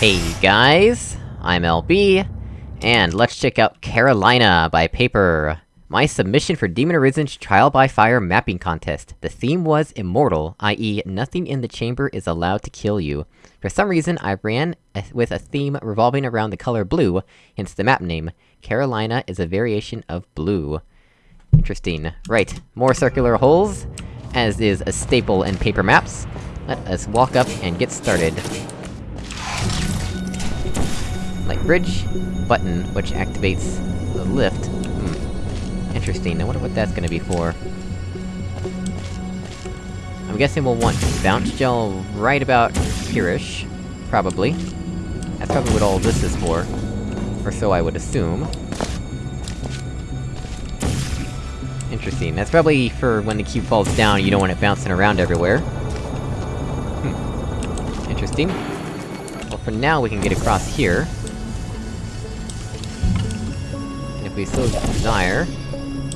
Hey guys, I'm LB, and let's check out Carolina by Paper. My submission for Demon Arisen's Trial by Fire mapping contest. The theme was Immortal, i.e. nothing in the chamber is allowed to kill you. For some reason, I ran with a theme revolving around the color blue, hence the map name. Carolina is a variation of blue. Interesting. Right, more circular holes, as is a staple in paper maps. Let us walk up and get started. Light bridge, button, which activates the lift. Hmm. Interesting, I wonder what that's gonna be for. I'm guessing we'll want bounce gel right about here-ish. Probably. That's probably what all this is for. Or so I would assume. Interesting, that's probably for when the cube falls down, you don't want it bouncing around everywhere. Hmm. Interesting. Well, for now we can get across here. If we so desire,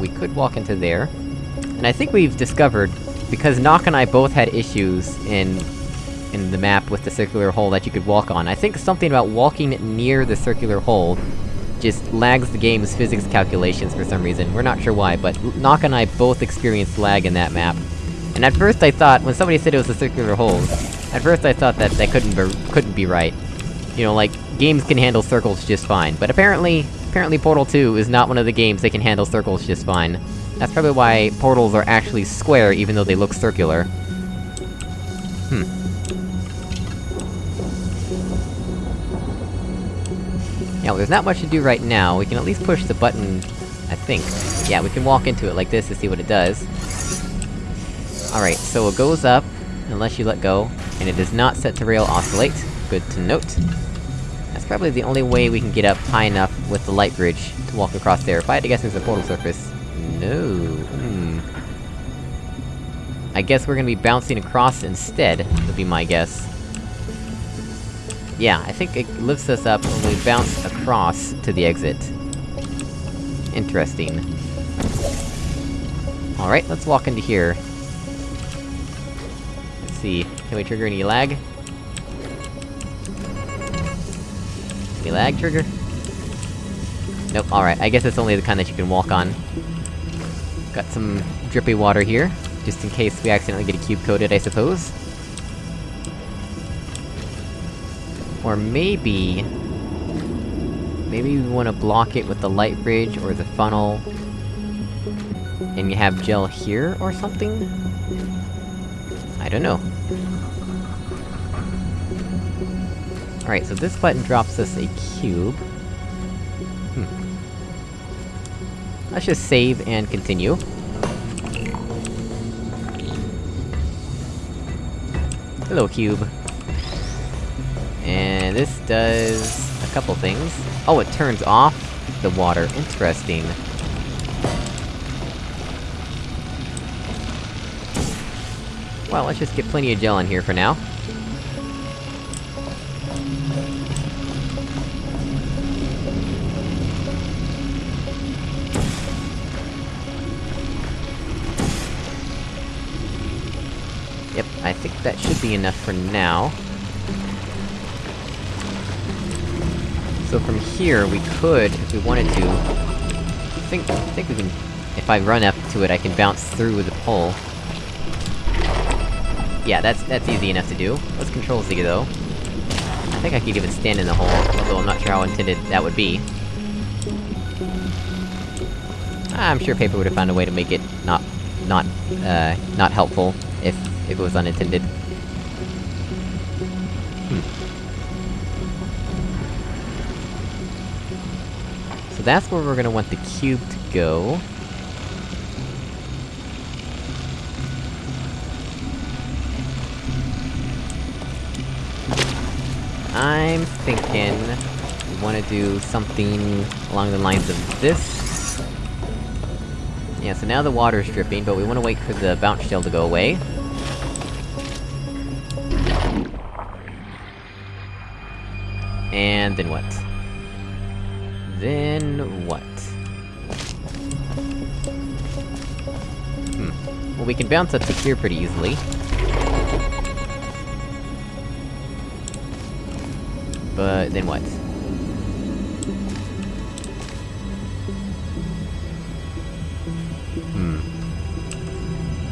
we could walk into there. And I think we've discovered, because Nock and I both had issues in... in the map with the circular hole that you could walk on, I think something about walking near the circular hole just lags the game's physics calculations for some reason, we're not sure why, but Nock and I both experienced lag in that map. And at first I thought, when somebody said it was a circular hole, at first I thought that that couldn't be- couldn't be right. You know, like, games can handle circles just fine, but apparently, apparently Portal 2 is not one of the games that can handle circles just fine. That's probably why portals are actually square, even though they look circular. Hmm. Yeah, well, there's not much to do right now, we can at least push the button... I think. Yeah, we can walk into it like this to see what it does. Alright, so it goes up, unless you let go, and it does not set to rail oscillate. Good to note. That's probably the only way we can get up high enough with the light bridge to walk across there. If I had to guess there's a portal surface... No... Hmm... I guess we're gonna be bouncing across instead, would be my guess. Yeah, I think it lifts us up when we bounce across to the exit. Interesting. Alright, let's walk into here. Let's see, can we trigger any lag? Any lag trigger? Nope, alright, I guess it's only the kind that you can walk on. Got some drippy water here, just in case we accidentally get a cube coated, I suppose. Or maybe... Maybe we wanna block it with the light bridge or the funnel... And you have gel here, or something? I don't know. Alright, so this button drops us a cube. Let's just save and continue. Hello, cube. And this does... a couple things. Oh, it turns off the water. Interesting. Well, let's just get plenty of gel in here for now. Enough for now. So from here, we could, if we wanted to... I think, I think we can... If I run up to it, I can bounce through the pole. Yeah, that's- that's easy enough to do. Let's control Z, though. I think I could even stand in the hole, although I'm not sure how intended that would be. I'm sure Paper would've found a way to make it not... not, uh, not helpful, if- if it was unintended. That's where we're gonna want the cube to go. I'm thinking... we wanna do something along the lines of this. Yeah, so now the water's dripping, but we wanna wait for the bounce gel to go away. And then what? Then... what? Hmm. Well, we can bounce up to here pretty easily. But then what? Hmm.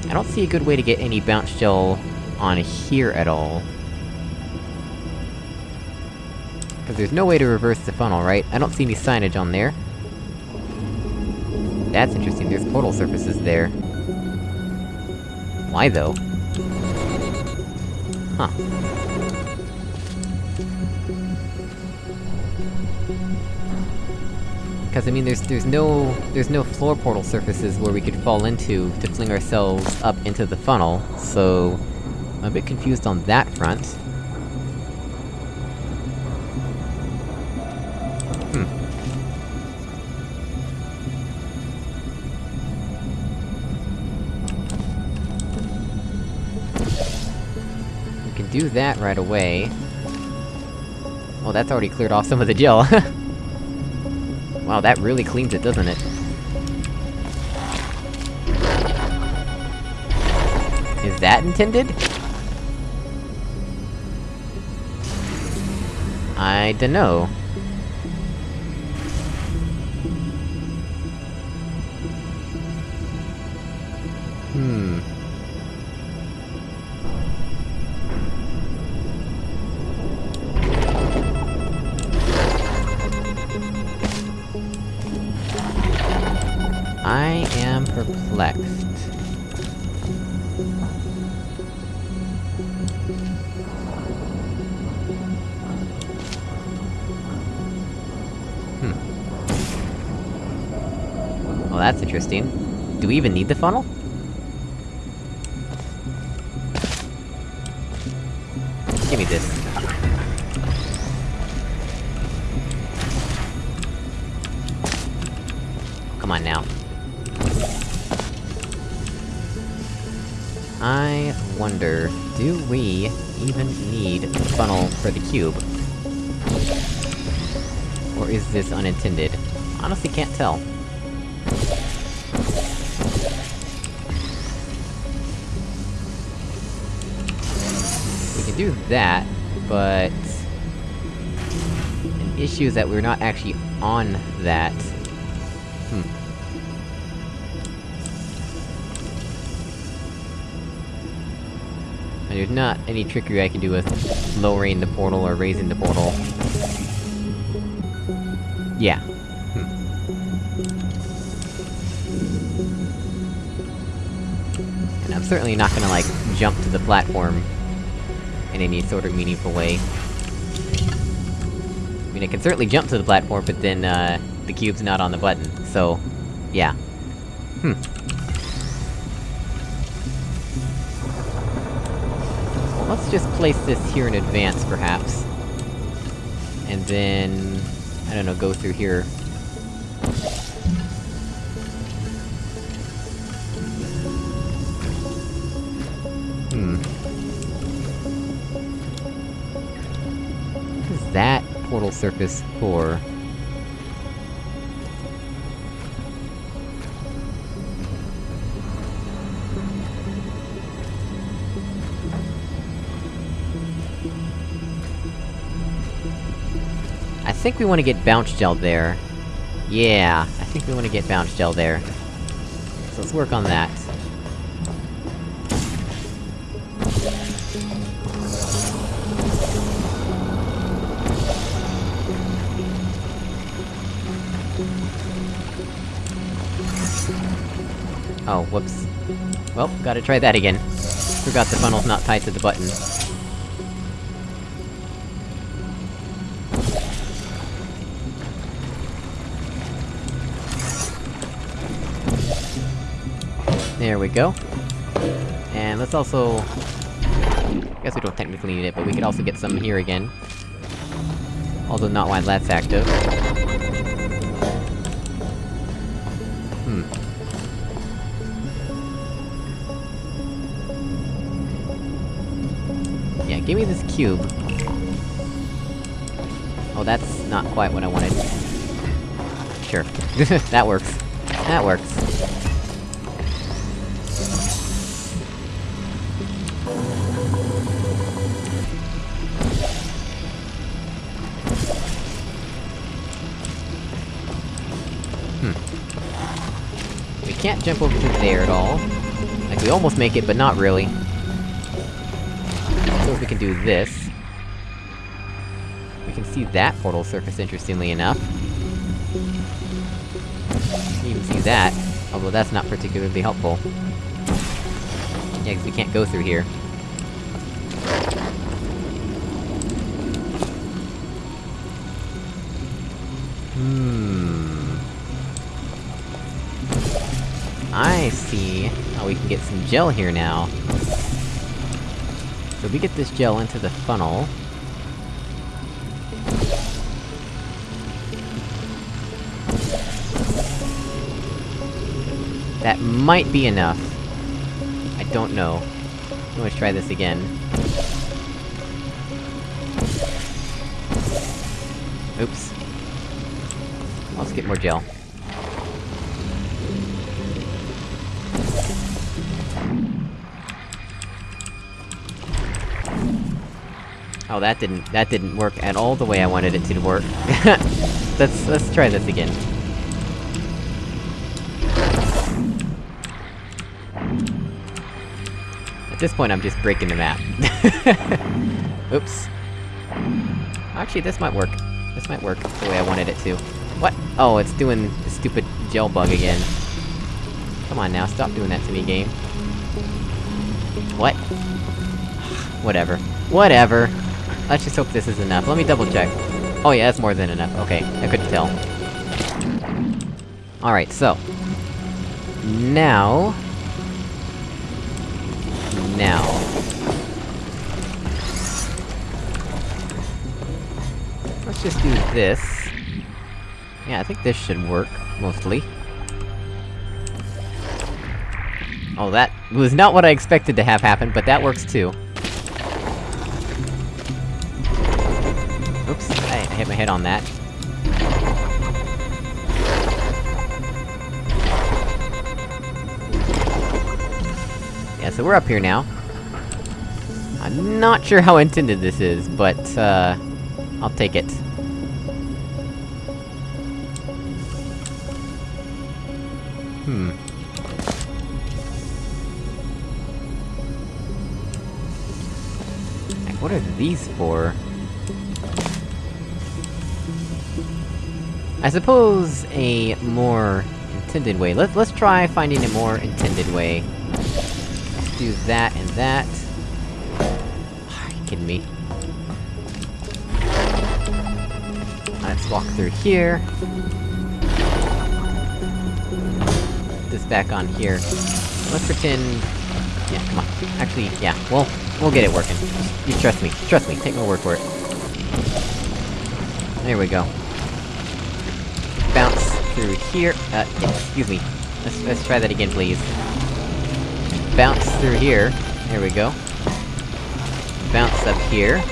I don't see a good way to get any bounce gel on here at all. Cause there's no way to reverse the funnel, right? I don't see any signage on there. That's interesting, there's portal surfaces there. Why though? Huh. Cause I mean, there's- there's no- there's no floor portal surfaces where we could fall into to fling ourselves up into the funnel, so... I'm a bit confused on that front. Do that right away. Well, that's already cleared off some of the gel. wow, that really cleans it, doesn't it? Is that intended? I dunno. Perplexed. Hmm. Well, that's interesting. Do we even need the funnel? Cube? Or is this unintended? Honestly can't tell. We can do that, but... An issue is that we're not actually on that. Hmm. And there's not any trickery I can do with lowering the portal or raising the portal. Yeah. Hmm. And I'm certainly not gonna, like, jump to the platform in any sort of meaningful way. I mean, I can certainly jump to the platform, but then, uh, the cube's not on the button, so... yeah. Hmm. Let's just place this here in advance, perhaps. And then... I don't know, go through here. Hmm. What is that portal surface for? Think we want to get bounce gel there. Yeah, I think we want to get bounce gel there. So let's work on that. Oh, whoops. Well, gotta try that again. Forgot the funnel's not tied to the button. There we go. And let's also... I guess we don't technically need it, but we could also get some here again. Although not while that's active. Hmm. Yeah, give me this cube. Oh, that's not quite what I wanted. Sure. that works. That works. Can't jump over to there at all. Like, we almost make it, but not really. So if we can do this. We can see that portal surface, interestingly enough. You can see that, although that's not particularly helpful. Yeah, cause we can't go through here. How we can get some gel here now. So we get this gel into the funnel. That might be enough. I don't know. Let's try this again. Oops. Let's get more gel. Oh, that didn't- that didn't work at all the way I wanted it to work. let's- let's try this again. At this point, I'm just breaking the map. Oops. Actually, this might work. This might work the way I wanted it to. What? Oh, it's doing the stupid gel bug again. Come on now, stop doing that to me, game. What? Whatever. Whatever! Let's just hope this is enough. Let me double check. Oh yeah, that's more than enough. Okay, I couldn't tell. Alright, so... Now... Now... Let's just do this. Yeah, I think this should work, mostly. Oh, that was not what I expected to have happen, but that works too. I, hit my head on that. Yeah, so we're up here now. I'm not sure how intended this is, but, uh... I'll take it. Hmm. What are these for? I suppose a more intended way. Let's- let's try finding a more intended way. Let's do that and that. Are you kidding me? Let's walk through here. This back on here. Let's pretend... Yeah, come on. Actually, yeah, we'll- we'll get it working. You trust me. Trust me, take my word for it. There we go. Through here- uh, excuse me. Let's- let's try that again, please. Bounce through here. There we go. Bounce up here.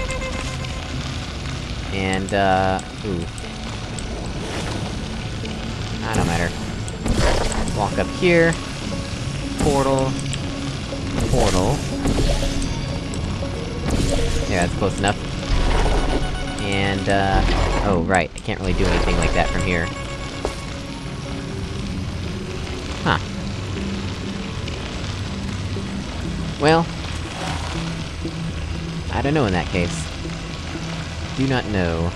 And, uh... Ooh. I don't matter. Walk up here. Portal. Portal. Yeah, that's close enough. And, uh... Oh, right, I can't really do anything like that from here. Well... I don't know in that case. Do not know.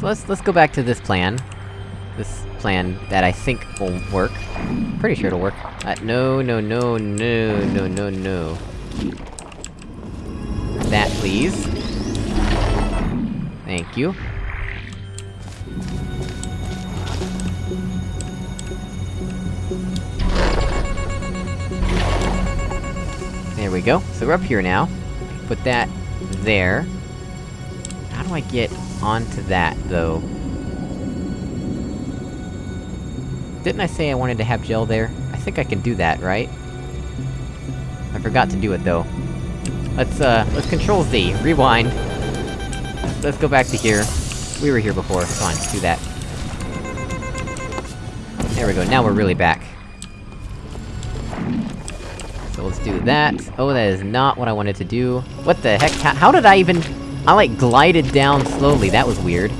So let's- let's go back to this plan. This plan that I think will work. Pretty sure it'll work. Uh, no, no, no, no, no, no, no. That, please. Thank you. We go. So we're up here now. Put that there. How do I get onto that, though? Didn't I say I wanted to have gel there? I think I can do that, right? I forgot to do it, though. Let's, uh, let's control Z, rewind. Let's go back to here. We were here before, fine, do that. There we go, now we're really back. Do that. Oh, that is not what I wanted to do. What the heck? How, how did I even... I, like, glided down slowly, that was weird.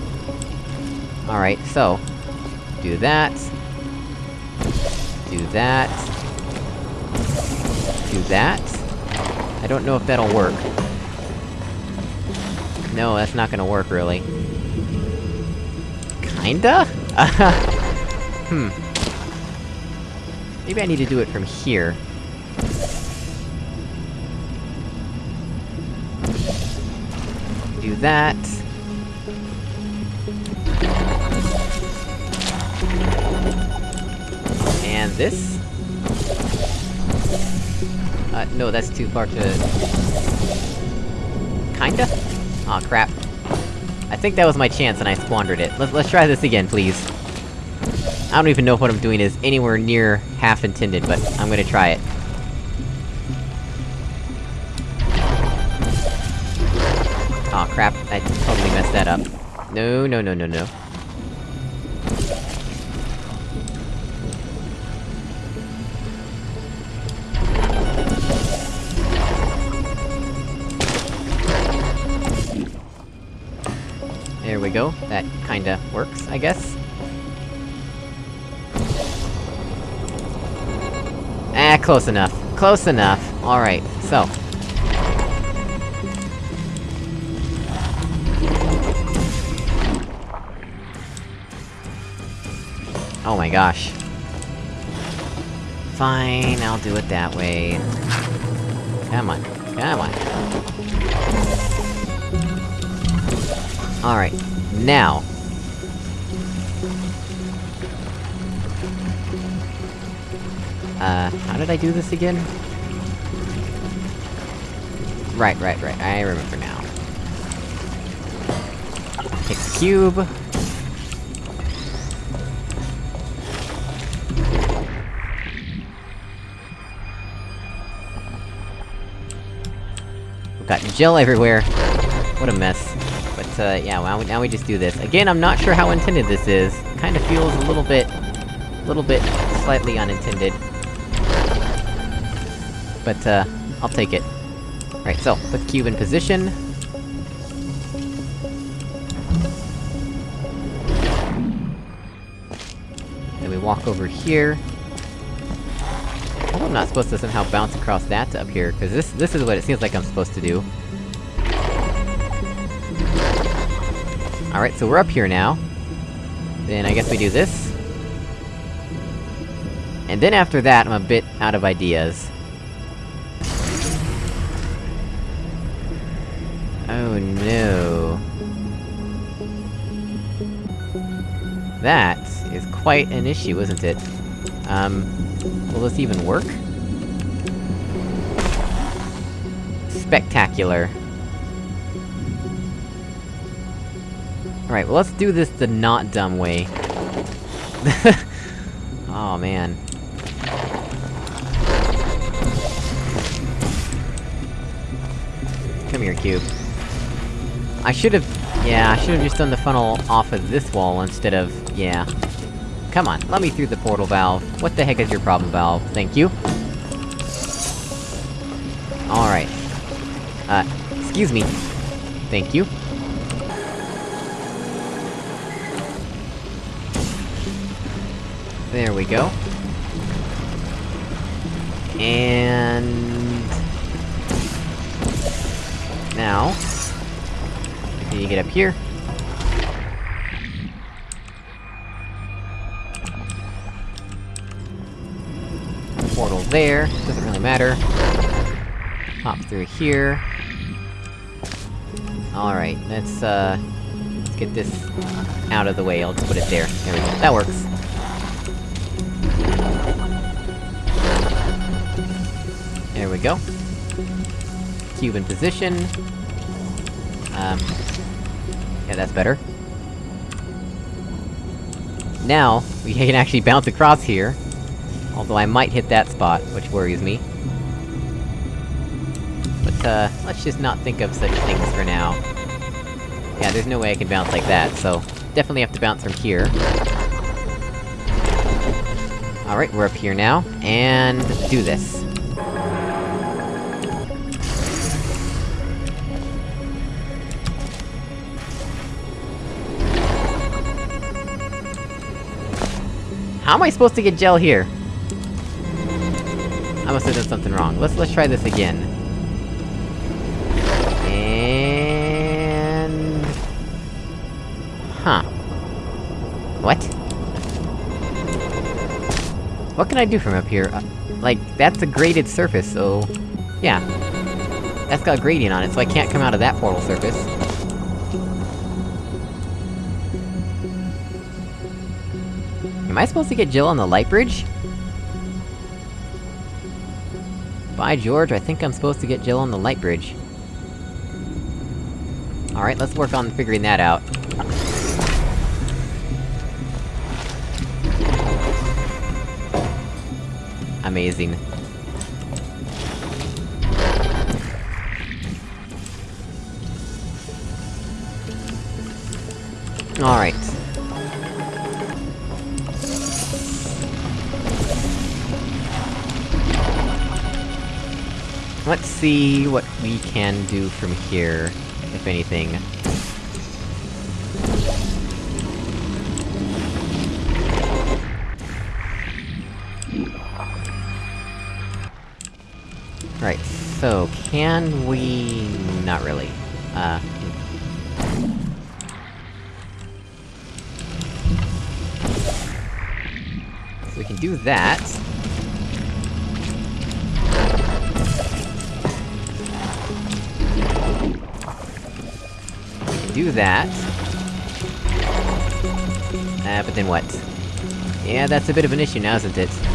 Alright, so... Do that. Do that. Do that. I don't know if that'll work. No, that's not gonna work, really. Kinda? hmm. Maybe I need to do it from here. That. And this? Uh, no, that's too far to... Kinda? Aw, oh, crap. I think that was my chance and I squandered it. Let's- let's try this again, please. I don't even know if what I'm doing is anywhere near half intended, but I'm gonna try it. I totally messed that up. No, no, no, no, no. There we go, that kinda works, I guess. Ah, close enough. Close enough. Alright, so. Oh my gosh. Fine, I'll do it that way. Come on, come on. Alright, now. Uh, how did I do this again? Right, right, right, I remember now. Take the cube. Got gel everywhere. What a mess. But, uh, yeah, well, now we just do this. Again, I'm not sure how intended this is. Kinda feels a little bit... a little bit slightly unintended. But, uh, I'll take it. Right, so, put the cube in position. Then we walk over here. I'm not supposed to somehow bounce across that up here, cause this- this is what it seems like I'm supposed to do. Alright, so we're up here now. Then I guess we do this. And then after that, I'm a bit out of ideas. Oh no... That is quite an issue, isn't it? Um... Will this even work? Spectacular. Alright, well let's do this the not dumb way. oh man. Come here, cube. I should've... Yeah, I should've just done the funnel off of this wall instead of... yeah. Come on, let me through the portal valve. What the heck is your problem, valve? Thank you. Excuse me. Thank you. There we go. And... Now... Can you get up here? Portal there, doesn't really matter. Hop through here. Alright, let's, uh... Let's get this out of the way, I'll just put it there. There we go, that works. There we go. Cube in position. Um... Yeah, that's better. Now, we can actually bounce across here. Although I might hit that spot, which worries me uh, let's just not think of such things for now. Yeah, there's no way I can bounce like that, so... Definitely have to bounce from here. Alright, we're up here now, and... do this. How am I supposed to get gel here? I must have done something wrong. Let's- let's try this again. What can I do from up here? Uh, like, that's a graded surface, so... Yeah. That's got gradient on it, so I can't come out of that portal surface. Am I supposed to get gel on the light bridge? By George, I think I'm supposed to get gel on the light bridge. Alright, let's work on figuring that out. Amazing. Alright. Let's see what we can do from here, if anything. Can we... not really. Uh... We can do that. We can do that. Uh, but then what? Yeah, that's a bit of an issue now, isn't it?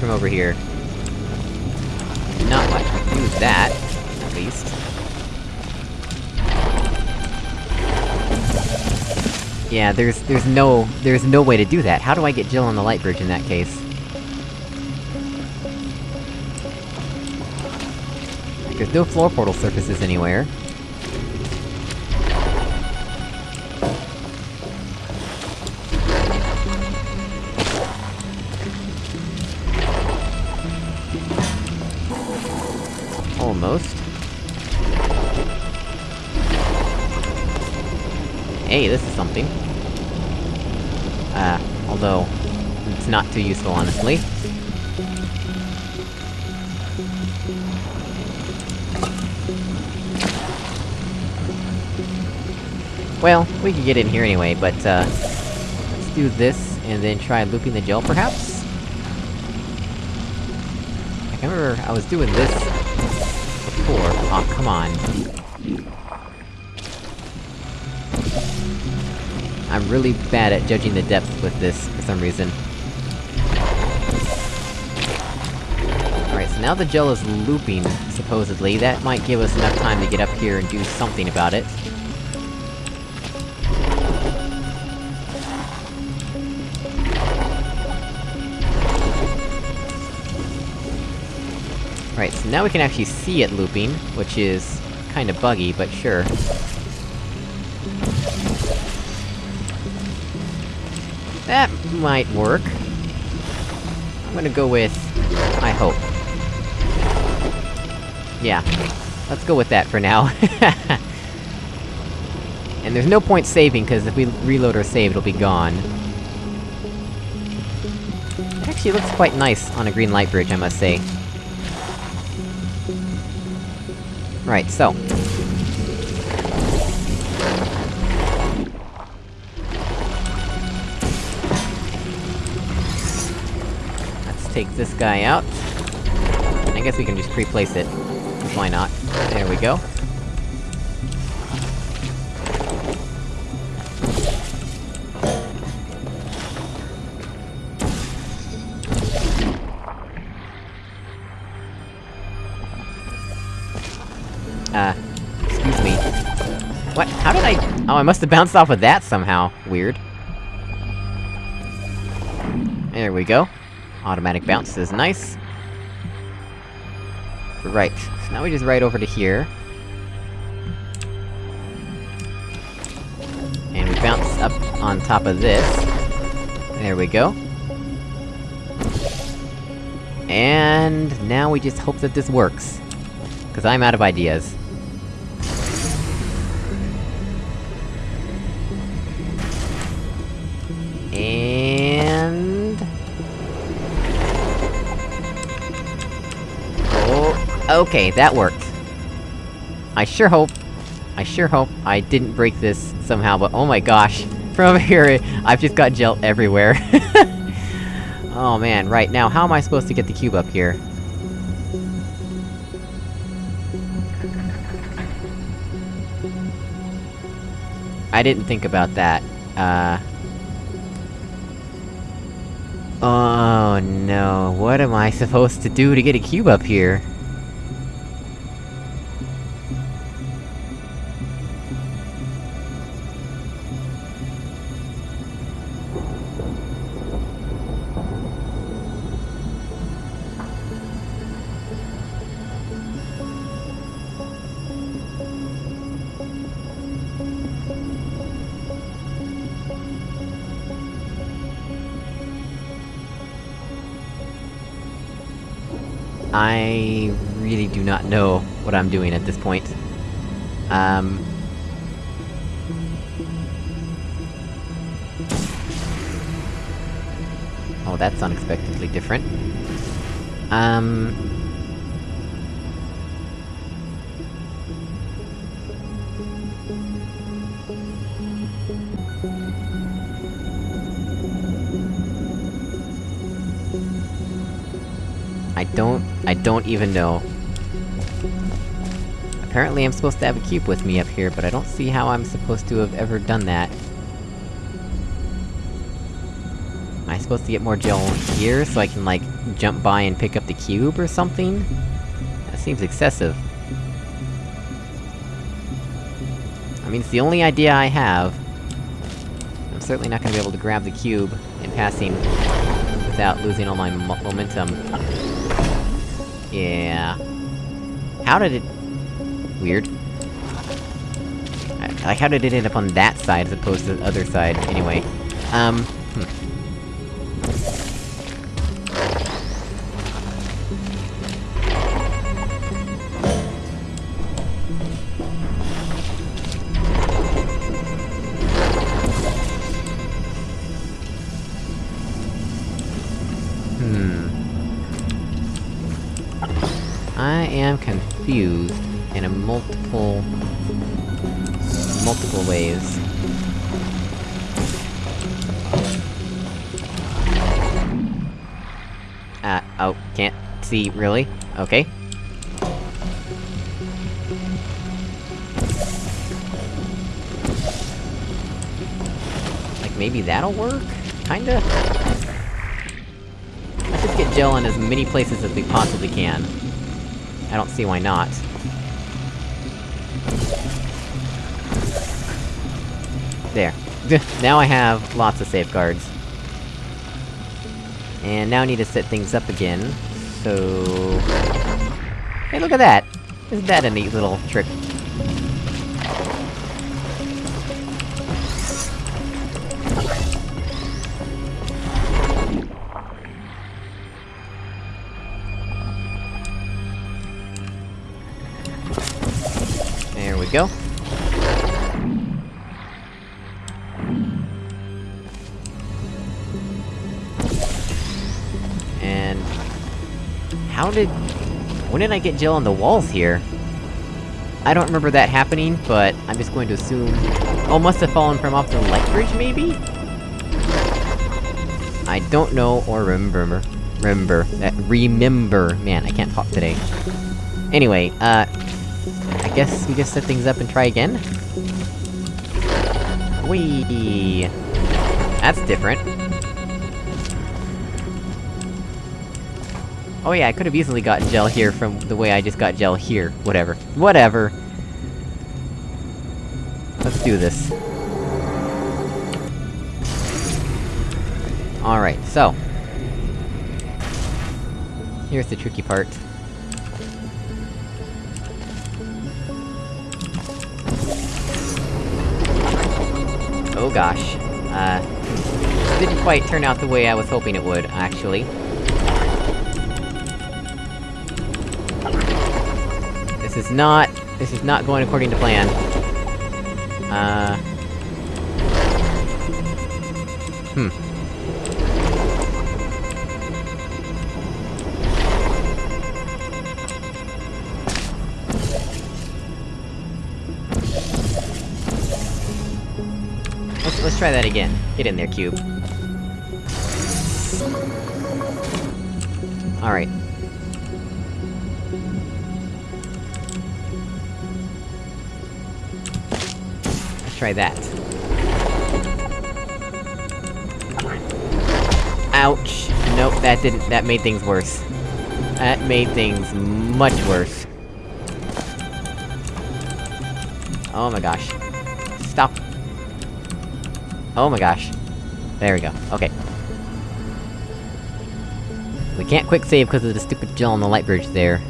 From over here? Not much. Do that, at least. Yeah, there's- there's no- there's no way to do that. How do I get gel on the light bridge in that case? There's no floor portal surfaces anywhere. Too useful, honestly. Well, we could get in here anyway, but, uh... Let's do this, and then try looping the gel, perhaps? I can remember I was doing this... before. Aw, oh, come on. I'm really bad at judging the depth with this, for some reason. Now the gel is looping, supposedly. That might give us enough time to get up here and do something about it. Right, so now we can actually see it looping, which is... kinda buggy, but sure. That might work. I'm gonna go with... I hope. Yeah. Let's go with that for now. and there's no point saving, cause if we reload or save, it'll be gone. It actually looks quite nice on a green light bridge, I must say. Right, so. Let's take this guy out. I guess we can just pre-place it. Why not? There we go. Uh, excuse me. What? How did I- Oh, I must have bounced off of that somehow. Weird. There we go. Automatic bounce is nice. Right, so now we just ride over to here. And we bounce up on top of this. There we go. And now we just hope that this works. Cause I'm out of ideas. Okay, that worked. I sure hope... I sure hope I didn't break this somehow, but oh my gosh! From here, I've just got gel everywhere. oh man, right, now how am I supposed to get the cube up here? I didn't think about that. Uh... Oh no, what am I supposed to do to get a cube up here? Know what I'm doing at this point. Um... Oh, that's unexpectedly different. Um... I don't... I don't even know. Apparently I'm supposed to have a cube with me up here, but I don't see how I'm supposed to have ever done that. Am I supposed to get more gel here, so I can, like, jump by and pick up the cube or something? That seems excessive. I mean, it's the only idea I have. I'm certainly not gonna be able to grab the cube in passing without losing all my mo momentum. Yeah... How did it... Weird. Like, how did it end up on that side as opposed to the other side, anyway? Um... Hmm. I am confused in a multiple... multiple ways. Uh, oh, can't see, really? Okay. Like, maybe that'll work? Kinda? Let's just get gel in as many places as we possibly can. I don't see why not. now I have lots of safeguards. And now I need to set things up again, so... Hey, look at that! Isn't that a neat little trick? There we go. How did... When did I get gel on the walls here? I don't remember that happening, but I'm just going to assume... Oh, must have fallen from off the light bridge, maybe? I don't know or remember. Remember. That remember. Man, I can't talk today. Anyway, uh... I guess we just set things up and try again? Whee! That's different. Oh yeah, I could've easily gotten gel here from the way I just got gel here. Whatever. Whatever! Let's do this. Alright, so... Here's the tricky part. Oh gosh. Uh... Didn't quite turn out the way I was hoping it would, actually. This is not... This is not going according to plan. Uh... Hmm. Let's, let's try that again. Get in there, cube. Try that. Ouch! Nope, that didn't- that made things worse. That made things much worse. Oh my gosh. Stop. Oh my gosh. There we go, okay. We can't quick save because of the stupid gel on the light bridge there.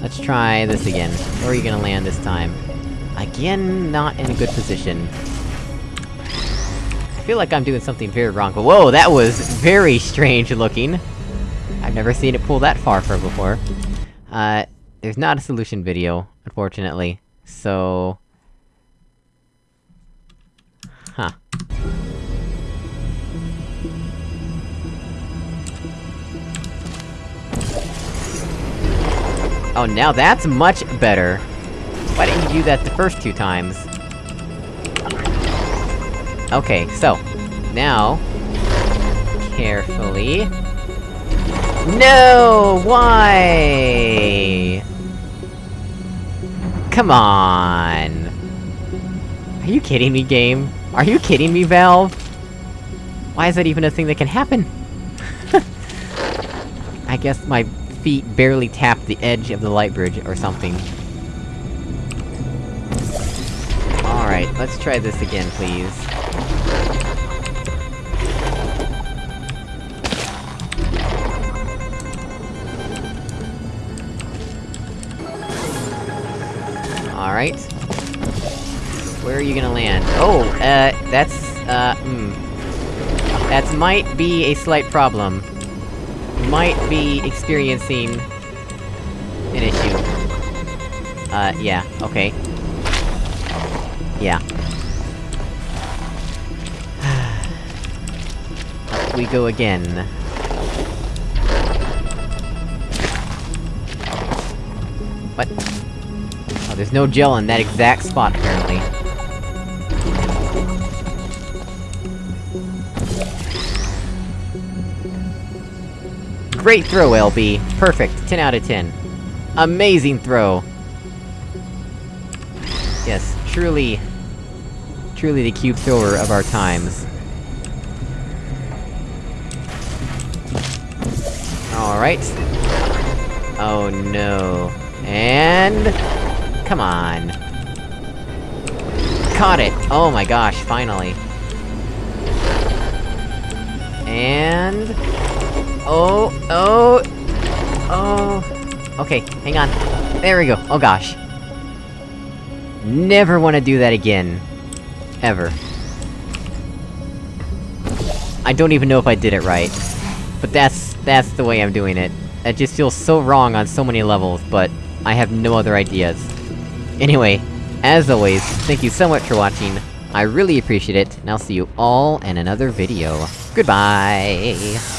Let's try this again. Where are you gonna land this time? Again, not in a good position. I feel like I'm doing something very wrong, but whoa, that was very strange looking! I've never seen it pull that far from before. Uh, there's not a solution video, unfortunately, so... Huh. Oh, now that's much better! Why didn't you do that the first two times? Okay, so... Now... Carefully... No! Why? Come on! Are you kidding me, game? Are you kidding me, Valve? Why is that even a thing that can happen? I guess my feet barely tapped the edge of the light bridge, or something. Let's try this again, please. Alright. Where are you gonna land? Oh, uh, that's, uh, hmm. That might be a slight problem. Might be experiencing... an issue. Uh, yeah, okay. Yeah. We go again. What? Oh, there's no gel in that exact spot, apparently. Great throw, LB! Perfect, 10 out of 10. Amazing throw! Yes, truly... Truly the cube thrower of our times. Alright. Oh no. And... Come on. Caught it! Oh my gosh, finally. And... Oh, oh... Oh... Okay, hang on. There we go, oh gosh. Never wanna do that again. Ever. I don't even know if I did it right. But that's- that's the way I'm doing it. It just feels so wrong on so many levels, but... I have no other ideas. Anyway, as always, thank you so much for watching, I really appreciate it, and I'll see you all in another video. Goodbye!